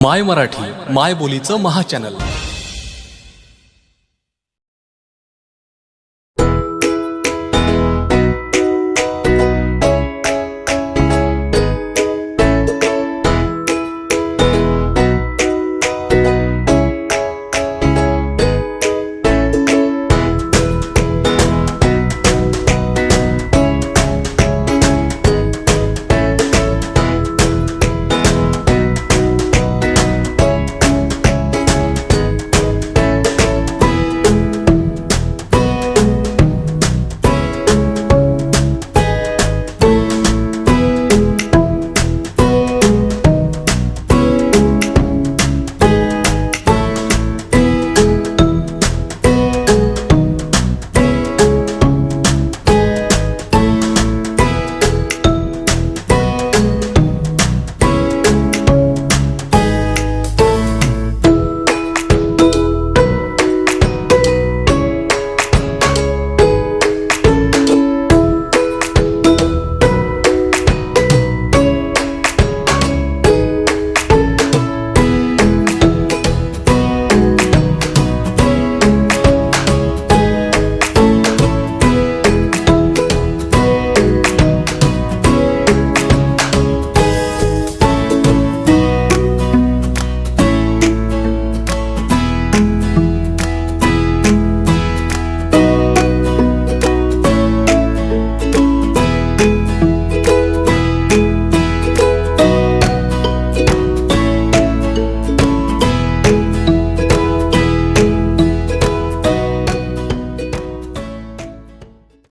माय मराठी माय बोलीचं महाचॅनल